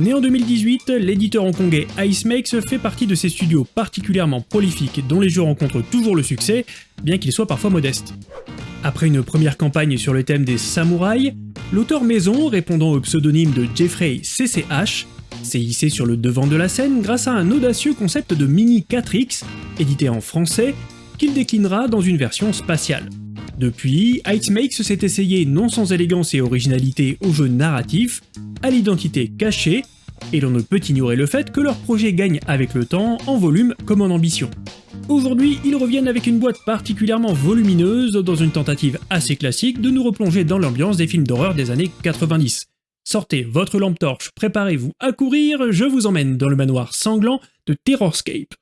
Né en 2018, l'éditeur hongkongais Icemakes fait partie de ces studios particulièrement prolifiques dont les jeux rencontrent toujours le succès, bien qu'ils soient parfois modestes. Après une première campagne sur le thème des samouraïs, l'auteur maison, répondant au pseudonyme de Jeffrey CCH, s'est hissé sur le devant de la scène grâce à un audacieux concept de Mini 4X, édité en français, qu'il déclinera dans une version spatiale. Depuis, Icemakes s'est essayé non sans élégance et originalité au jeu narratif, à l'identité cachée, et l'on ne peut ignorer le fait que leur projet gagne avec le temps en volume comme en ambition. Aujourd'hui, ils reviennent avec une boîte particulièrement volumineuse dans une tentative assez classique de nous replonger dans l'ambiance des films d'horreur des années 90. Sortez votre lampe torche, préparez-vous à courir, je vous emmène dans le manoir sanglant de Terrorscape.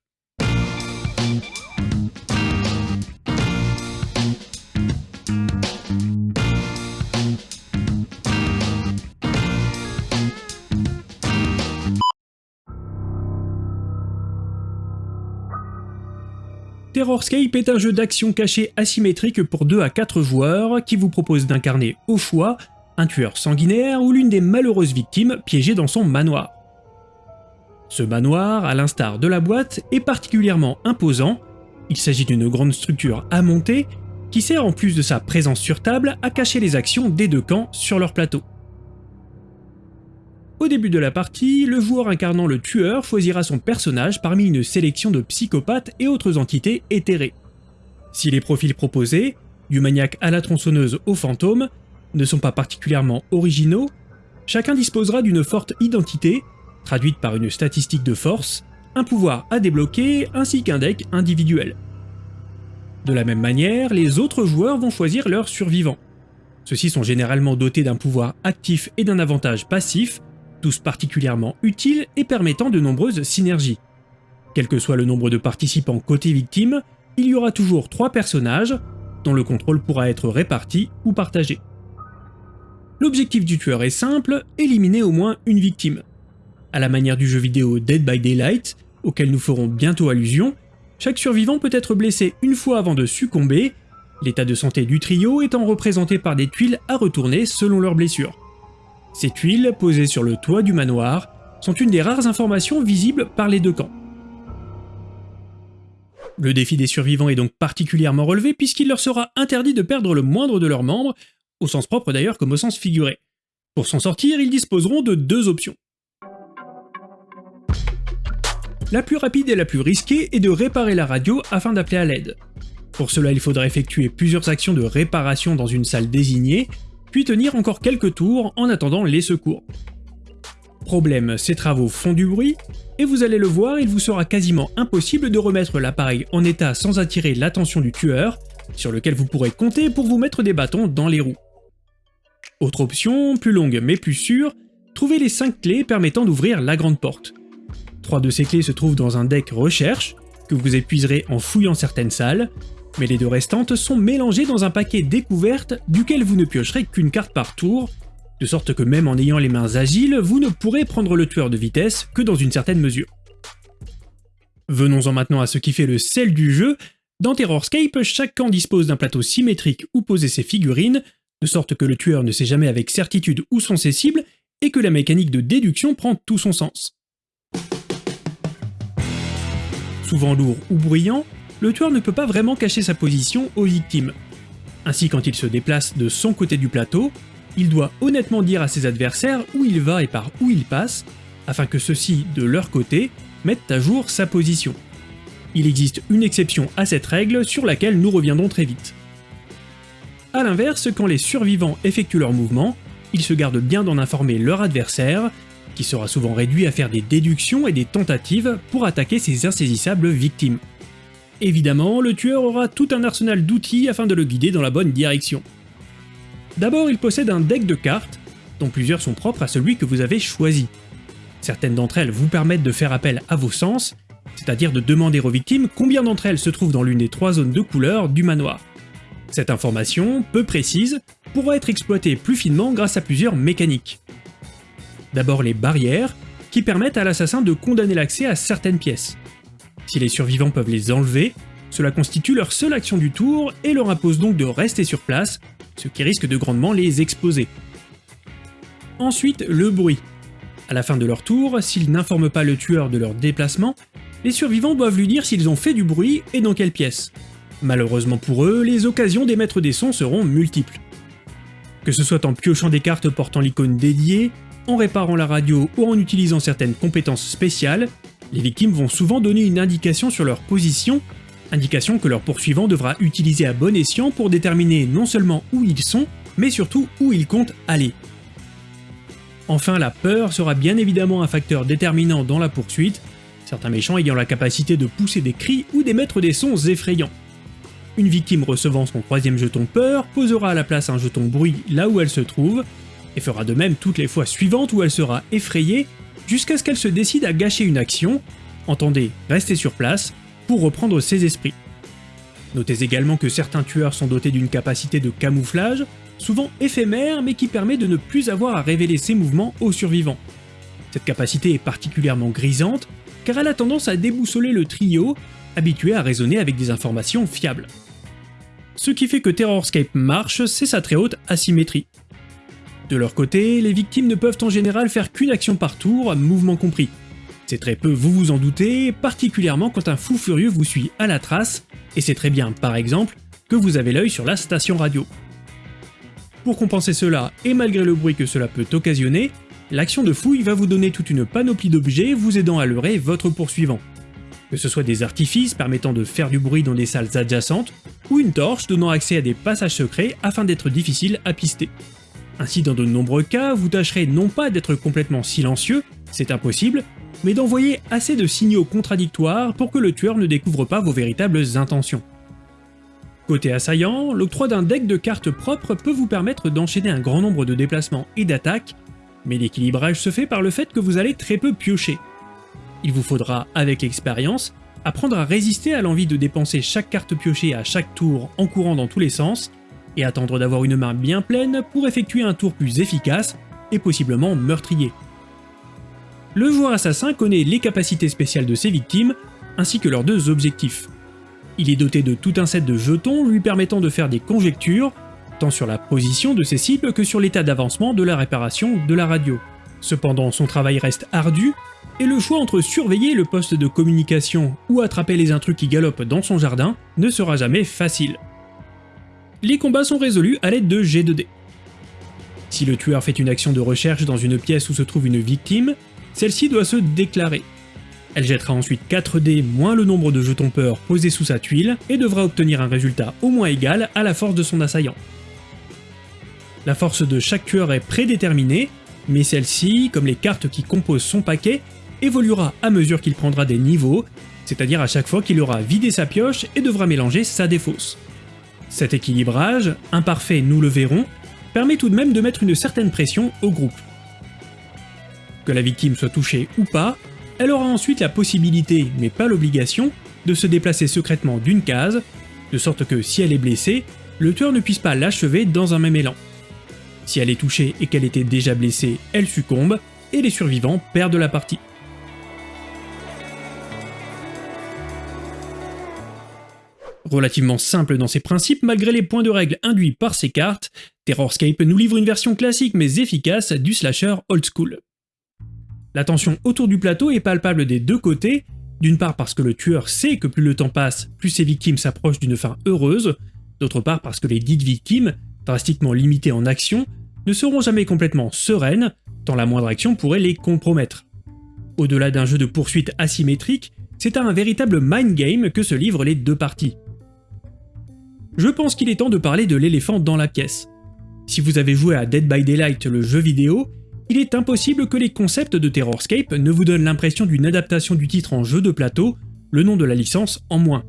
Terrorscape est un jeu d'action caché asymétrique pour 2 à 4 joueurs qui vous propose d'incarner au choix un tueur sanguinaire ou l'une des malheureuses victimes piégées dans son manoir. Ce manoir, à l'instar de la boîte, est particulièrement imposant, il s'agit d'une grande structure à monter qui sert en plus de sa présence sur table à cacher les actions des deux camps sur leur plateau. Au début de la partie, le joueur incarnant le tueur choisira son personnage parmi une sélection de psychopathes et autres entités éthérées. Si les profils proposés, du maniaque à la tronçonneuse au fantôme, ne sont pas particulièrement originaux, chacun disposera d'une forte identité, traduite par une statistique de force, un pouvoir à débloquer ainsi qu'un deck individuel. De la même manière, les autres joueurs vont choisir leurs survivants. Ceux-ci sont généralement dotés d'un pouvoir actif et d'un avantage passif, tous particulièrement utiles et permettant de nombreuses synergies. Quel que soit le nombre de participants côté victime, il y aura toujours trois personnages, dont le contrôle pourra être réparti ou partagé. L'objectif du tueur est simple, éliminer au moins une victime. À la manière du jeu vidéo Dead by Daylight, auquel nous ferons bientôt allusion, chaque survivant peut être blessé une fois avant de succomber, l'état de santé du trio étant représenté par des tuiles à retourner selon leurs blessures. Ces tuiles, posées sur le toit du manoir, sont une des rares informations visibles par les deux camps. Le défi des survivants est donc particulièrement relevé puisqu'il leur sera interdit de perdre le moindre de leurs membres, au sens propre d'ailleurs comme au sens figuré. Pour s'en sortir, ils disposeront de deux options. La plus rapide et la plus risquée est de réparer la radio afin d'appeler à l'aide. Pour cela, il faudra effectuer plusieurs actions de réparation dans une salle désignée, puis tenir encore quelques tours en attendant les secours. Problème, ces travaux font du bruit, et vous allez le voir, il vous sera quasiment impossible de remettre l'appareil en état sans attirer l'attention du tueur, sur lequel vous pourrez compter pour vous mettre des bâtons dans les roues. Autre option, plus longue mais plus sûre, trouvez les 5 clés permettant d'ouvrir la grande porte. Trois de ces clés se trouvent dans un deck recherche, que vous épuiserez en fouillant certaines salles, mais les deux restantes sont mélangées dans un paquet découverte duquel vous ne piocherez qu'une carte par tour, de sorte que même en ayant les mains agiles, vous ne pourrez prendre le tueur de vitesse que dans une certaine mesure. Venons-en maintenant à ce qui fait le sel du jeu. Dans Terrorscape, chaque camp dispose d'un plateau symétrique où poser ses figurines, de sorte que le tueur ne sait jamais avec certitude où sont ses cibles, et que la mécanique de déduction prend tout son sens. Souvent lourd ou bruyant, le tueur ne peut pas vraiment cacher sa position aux victimes. Ainsi quand il se déplace de son côté du plateau, il doit honnêtement dire à ses adversaires où il va et par où il passe, afin que ceux-ci, de leur côté, mettent à jour sa position. Il existe une exception à cette règle sur laquelle nous reviendrons très vite. A l'inverse, quand les survivants effectuent leur mouvement, ils se gardent bien d'en informer leur adversaire, qui sera souvent réduit à faire des déductions et des tentatives pour attaquer ses insaisissables victimes. Évidemment, le tueur aura tout un arsenal d'outils afin de le guider dans la bonne direction. D'abord, il possède un deck de cartes, dont plusieurs sont propres à celui que vous avez choisi. Certaines d'entre elles vous permettent de faire appel à vos sens, c'est-à-dire de demander aux victimes combien d'entre elles se trouvent dans l'une des trois zones de couleur du manoir. Cette information, peu précise, pourra être exploitée plus finement grâce à plusieurs mécaniques. D'abord les barrières, qui permettent à l'assassin de condamner l'accès à certaines pièces. Si les survivants peuvent les enlever, cela constitue leur seule action du tour et leur impose donc de rester sur place, ce qui risque de grandement les exposer. Ensuite, le bruit. À la fin de leur tour, s'ils n'informent pas le tueur de leur déplacement, les survivants doivent lui dire s'ils ont fait du bruit et dans quelle pièce. Malheureusement pour eux, les occasions d'émettre des sons seront multiples. Que ce soit en piochant des cartes portant l'icône dédiée, en réparant la radio ou en utilisant certaines compétences spéciales, les victimes vont souvent donner une indication sur leur position, indication que leur poursuivant devra utiliser à bon escient pour déterminer non seulement où ils sont, mais surtout où ils comptent aller. Enfin, la peur sera bien évidemment un facteur déterminant dans la poursuite, certains méchants ayant la capacité de pousser des cris ou d'émettre des sons effrayants. Une victime recevant son troisième jeton peur posera à la place un jeton bruit là où elle se trouve, et fera de même toutes les fois suivantes où elle sera effrayée, jusqu'à ce qu'elle se décide à gâcher une action, entendez, rester sur place, pour reprendre ses esprits. Notez également que certains tueurs sont dotés d'une capacité de camouflage, souvent éphémère mais qui permet de ne plus avoir à révéler ses mouvements aux survivants. Cette capacité est particulièrement grisante, car elle a tendance à déboussoler le trio, habitué à raisonner avec des informations fiables. Ce qui fait que Terrorscape marche, c'est sa très haute asymétrie. De leur côté, les victimes ne peuvent en général faire qu'une action par tour, mouvement compris. C'est très peu, vous vous en doutez, particulièrement quand un fou furieux vous suit à la trace, et c'est très bien, par exemple, que vous avez l'œil sur la station radio. Pour compenser cela, et malgré le bruit que cela peut occasionner, l'action de fouille va vous donner toute une panoplie d'objets vous aidant à leurrer votre poursuivant. Que ce soit des artifices permettant de faire du bruit dans des salles adjacentes, ou une torche donnant accès à des passages secrets afin d'être difficile à pister. Ainsi dans de nombreux cas, vous tâcherez non pas d'être complètement silencieux, c'est impossible, mais d'envoyer assez de signaux contradictoires pour que le tueur ne découvre pas vos véritables intentions. Côté assaillant, l'octroi d'un deck de cartes propres peut vous permettre d'enchaîner un grand nombre de déplacements et d'attaques, mais l'équilibrage se fait par le fait que vous allez très peu piocher. Il vous faudra, avec l'expérience, apprendre à résister à l'envie de dépenser chaque carte piochée à chaque tour en courant dans tous les sens, et attendre d'avoir une main bien pleine pour effectuer un tour plus efficace et possiblement meurtrier. Le joueur assassin connaît les capacités spéciales de ses victimes, ainsi que leurs deux objectifs. Il est doté de tout un set de jetons lui permettant de faire des conjectures, tant sur la position de ses cibles que sur l'état d'avancement de la réparation de la radio. Cependant, son travail reste ardu, et le choix entre surveiller le poste de communication ou attraper les intrus qui galopent dans son jardin ne sera jamais facile les combats sont résolus à l'aide de G2D. Si le tueur fait une action de recherche dans une pièce où se trouve une victime, celle-ci doit se déclarer. Elle jettera ensuite 4 dés moins le nombre de jetons peur posés sous sa tuile et devra obtenir un résultat au moins égal à la force de son assaillant. La force de chaque tueur est prédéterminée, mais celle-ci, comme les cartes qui composent son paquet, évoluera à mesure qu'il prendra des niveaux, c'est-à-dire à chaque fois qu'il aura vidé sa pioche et devra mélanger sa défausse. Cet équilibrage, imparfait nous le verrons, permet tout de même de mettre une certaine pression au groupe. Que la victime soit touchée ou pas, elle aura ensuite la possibilité, mais pas l'obligation, de se déplacer secrètement d'une case, de sorte que si elle est blessée, le tueur ne puisse pas l'achever dans un même élan. Si elle est touchée et qu'elle était déjà blessée, elle succombe, et les survivants perdent la partie. Relativement simple dans ses principes malgré les points de règle induits par ses cartes, Terrorscape nous livre une version classique mais efficace du slasher old school. La tension autour du plateau est palpable des deux côtés, d'une part parce que le tueur sait que plus le temps passe, plus ses victimes s'approchent d'une fin heureuse, d'autre part parce que les dites victimes, drastiquement limitées en action, ne seront jamais complètement sereines, tant la moindre action pourrait les compromettre. Au-delà d'un jeu de poursuite asymétrique, c'est à un véritable mind game que se livrent les deux parties je pense qu'il est temps de parler de l'éléphant dans la pièce. Si vous avez joué à Dead by Daylight le jeu vidéo, il est impossible que les concepts de Terrorscape ne vous donnent l'impression d'une adaptation du titre en jeu de plateau, le nom de la licence en moins.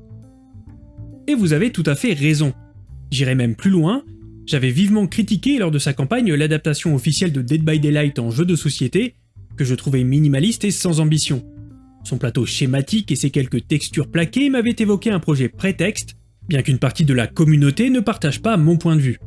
Et vous avez tout à fait raison. J'irai même plus loin, j'avais vivement critiqué lors de sa campagne l'adaptation officielle de Dead by Daylight en jeu de société, que je trouvais minimaliste et sans ambition. Son plateau schématique et ses quelques textures plaquées m'avaient évoqué un projet prétexte bien qu'une partie de la communauté ne partage pas mon point de vue.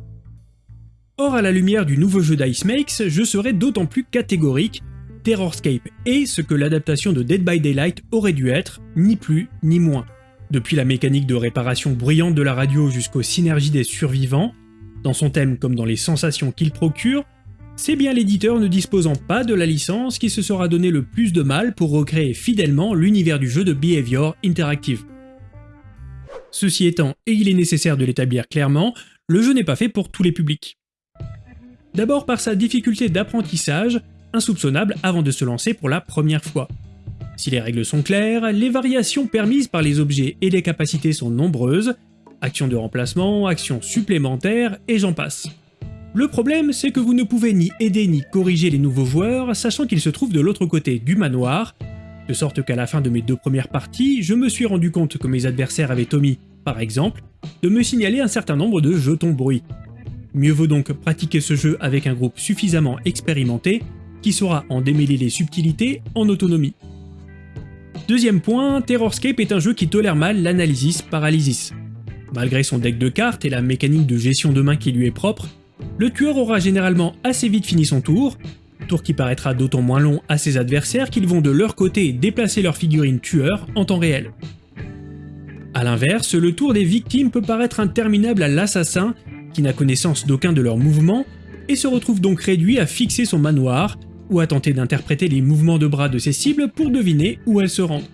Or, à la lumière du nouveau jeu d'Ice Makes, je serais d'autant plus catégorique, Terrorscape est ce que l'adaptation de Dead by Daylight aurait dû être, ni plus ni moins. Depuis la mécanique de réparation bruyante de la radio jusqu'aux synergies des survivants, dans son thème comme dans les sensations qu'il procure, c'est bien l'éditeur ne disposant pas de la licence qui se sera donné le plus de mal pour recréer fidèlement l'univers du jeu de Behavior Interactive. Ceci étant, et il est nécessaire de l'établir clairement, le jeu n'est pas fait pour tous les publics. D'abord par sa difficulté d'apprentissage, insoupçonnable avant de se lancer pour la première fois. Si les règles sont claires, les variations permises par les objets et les capacités sont nombreuses, actions de remplacement, actions supplémentaires, et j'en passe. Le problème, c'est que vous ne pouvez ni aider ni corriger les nouveaux joueurs, sachant qu'ils se trouvent de l'autre côté du manoir, de sorte qu'à la fin de mes deux premières parties, je me suis rendu compte que mes adversaires avaient omis, par exemple, de me signaler un certain nombre de jetons bruit. Mieux vaut donc pratiquer ce jeu avec un groupe suffisamment expérimenté qui saura en démêler les subtilités en autonomie. Deuxième point, Terrorscape est un jeu qui tolère mal l'analysis paralysis. Malgré son deck de cartes et la mécanique de gestion de main qui lui est propre, le tueur aura généralement assez vite fini son tour, tour qui paraîtra d'autant moins long à ses adversaires qu'ils vont de leur côté déplacer leur figurine tueur en temps réel. A l'inverse, le tour des victimes peut paraître interminable à l'assassin, qui n'a connaissance d'aucun de leurs mouvements, et se retrouve donc réduit à fixer son manoir, ou à tenter d'interpréter les mouvements de bras de ses cibles pour deviner où elles se rendent.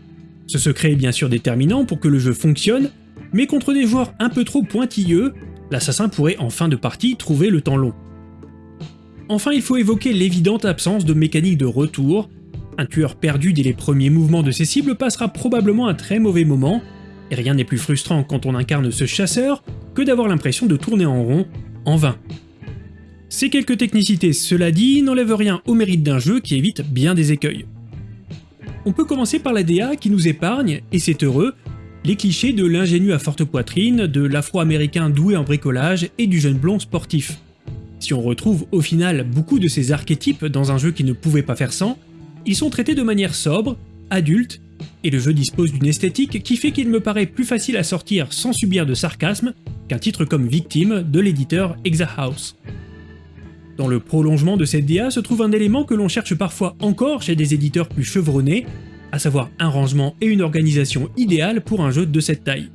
Ce secret est bien sûr déterminant pour que le jeu fonctionne, mais contre des joueurs un peu trop pointilleux, l'assassin pourrait en fin de partie trouver le temps long. Enfin, il faut évoquer l'évidente absence de mécanique de retour. Un tueur perdu dès les premiers mouvements de ses cibles passera probablement un très mauvais moment, et rien n'est plus frustrant quand on incarne ce chasseur que d'avoir l'impression de tourner en rond, en vain. Ces quelques technicités, cela dit, n'enlèvent rien au mérite d'un jeu qui évite bien des écueils. On peut commencer par la DA qui nous épargne, et c'est heureux, les clichés de l'ingénu à forte poitrine, de l'afro-américain doué en bricolage et du jeune blond sportif. Si on retrouve au final beaucoup de ces archétypes dans un jeu qui ne pouvait pas faire sans, ils sont traités de manière sobre, adulte, et le jeu dispose d'une esthétique qui fait qu'il me paraît plus facile à sortir sans subir de sarcasme qu'un titre comme Victime de l'éditeur Exahouse. Dans le prolongement de cette DA se trouve un élément que l'on cherche parfois encore chez des éditeurs plus chevronnés, à savoir un rangement et une organisation idéale pour un jeu de cette taille.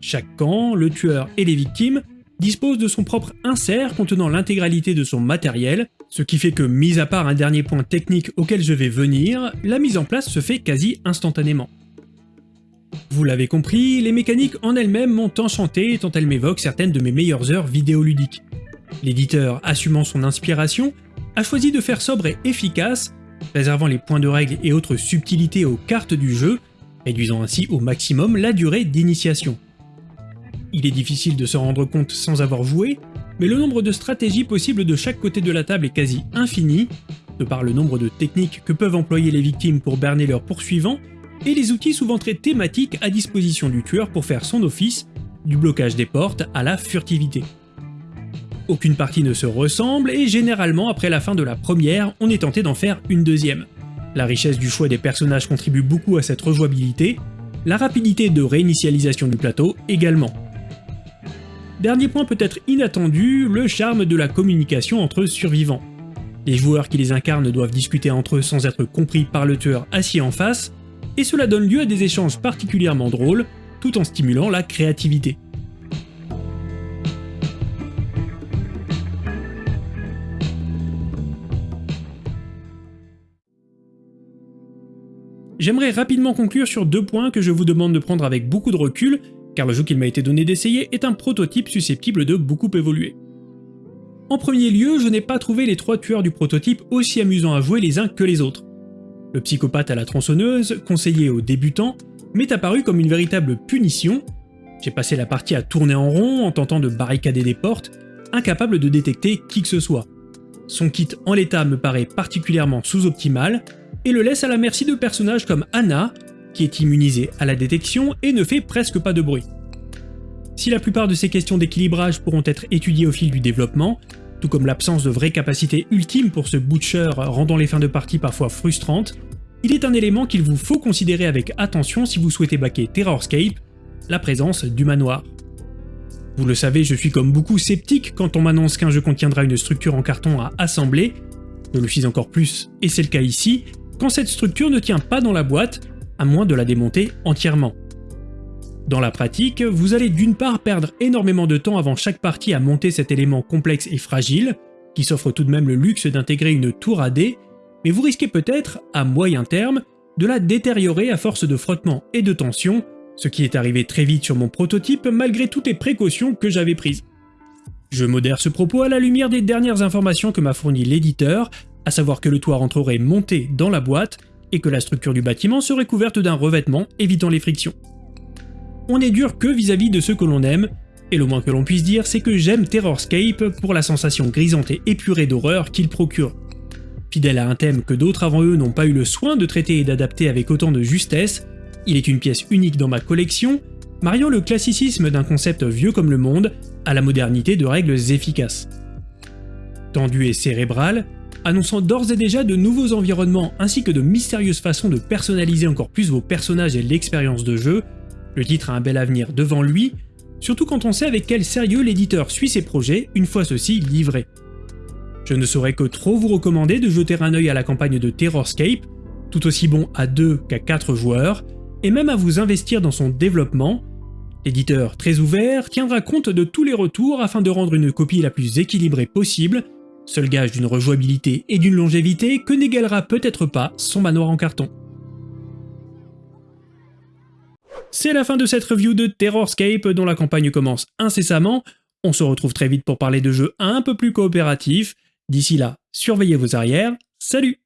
Chaque camp, le tueur et les victimes disposent de son propre insert contenant l'intégralité de son matériel, ce qui fait que, mis à part un dernier point technique auquel je vais venir, la mise en place se fait quasi instantanément. Vous l'avez compris, les mécaniques en elles-mêmes m'ont enchanté tant elles m'évoquent certaines de mes meilleures heures vidéoludiques. L'éditeur, assumant son inspiration, a choisi de faire sobre et efficace réservant les points de règle et autres subtilités aux cartes du jeu, réduisant ainsi au maximum la durée d'initiation. Il est difficile de se rendre compte sans avoir joué, mais le nombre de stratégies possibles de chaque côté de la table est quasi infini, de par le nombre de techniques que peuvent employer les victimes pour berner leurs poursuivants, et les outils souvent très thématiques à disposition du tueur pour faire son office, du blocage des portes à la furtivité. Aucune partie ne se ressemble et généralement après la fin de la première, on est tenté d'en faire une deuxième. La richesse du choix des personnages contribue beaucoup à cette rejouabilité, la rapidité de réinitialisation du plateau également. Dernier point peut-être inattendu, le charme de la communication entre survivants. Les joueurs qui les incarnent doivent discuter entre eux sans être compris par le tueur assis en face, et cela donne lieu à des échanges particulièrement drôles, tout en stimulant la créativité. J'aimerais rapidement conclure sur deux points que je vous demande de prendre avec beaucoup de recul, car le jeu qu'il m'a été donné d'essayer est un prototype susceptible de beaucoup évoluer. En premier lieu, je n'ai pas trouvé les trois tueurs du prototype aussi amusants à jouer les uns que les autres. Le psychopathe à la tronçonneuse, conseillé aux débutants, m'est apparu comme une véritable punition. J'ai passé la partie à tourner en rond en tentant de barricader des portes, incapable de détecter qui que ce soit. Son kit en l'état me paraît particulièrement sous-optimal, et le laisse à la merci de personnages comme Anna, qui est immunisée à la détection et ne fait presque pas de bruit. Si la plupart de ces questions d'équilibrage pourront être étudiées au fil du développement, tout comme l'absence de vraie capacité ultime pour ce Butcher rendant les fins de partie parfois frustrantes, il est un élément qu'il vous faut considérer avec attention si vous souhaitez baquer Terrorscape, la présence du manoir. Vous le savez, je suis comme beaucoup sceptique quand on m'annonce qu'un jeu contiendra une structure en carton à assembler, je le suis encore plus, et c'est le cas ici, quand cette structure ne tient pas dans la boîte, à moins de la démonter entièrement. Dans la pratique, vous allez d'une part perdre énormément de temps avant chaque partie à monter cet élément complexe et fragile, qui s'offre tout de même le luxe d'intégrer une tour AD, mais vous risquez peut-être, à moyen terme, de la détériorer à force de frottement et de tension, ce qui est arrivé très vite sur mon prototype malgré toutes les précautions que j'avais prises. Je modère ce propos à la lumière des dernières informations que m'a fourni l'éditeur, à savoir que le toit rentrerait monté dans la boîte et que la structure du bâtiment serait couverte d'un revêtement évitant les frictions. On est dur que vis-à-vis -vis de ceux que l'on aime, et le moins que l'on puisse dire c'est que j'aime Terrorscape pour la sensation grisante et épurée d'horreur qu'il procure. Fidèle à un thème que d'autres avant eux n'ont pas eu le soin de traiter et d'adapter avec autant de justesse, il est une pièce unique dans ma collection, mariant le classicisme d'un concept vieux comme le monde à la modernité de règles efficaces. Tendu et cérébral, annonçant d'ores et déjà de nouveaux environnements ainsi que de mystérieuses façons de personnaliser encore plus vos personnages et l'expérience de jeu, le titre a un bel avenir devant lui, surtout quand on sait avec quel sérieux l'éditeur suit ses projets une fois ceux-ci livrés. Je ne saurais que trop vous recommander de jeter un œil à la campagne de Terrorscape, tout aussi bon à 2 qu'à 4 joueurs, et même à vous investir dans son développement. L'éditeur très ouvert tiendra compte de tous les retours afin de rendre une copie la plus équilibrée possible, seul gage d'une rejouabilité et d'une longévité que n'égalera peut-être pas son manoir en carton. C'est la fin de cette review de Terrorscape dont la campagne commence incessamment, on se retrouve très vite pour parler de jeux un peu plus coopératifs, D'ici là, surveillez vos arrières, salut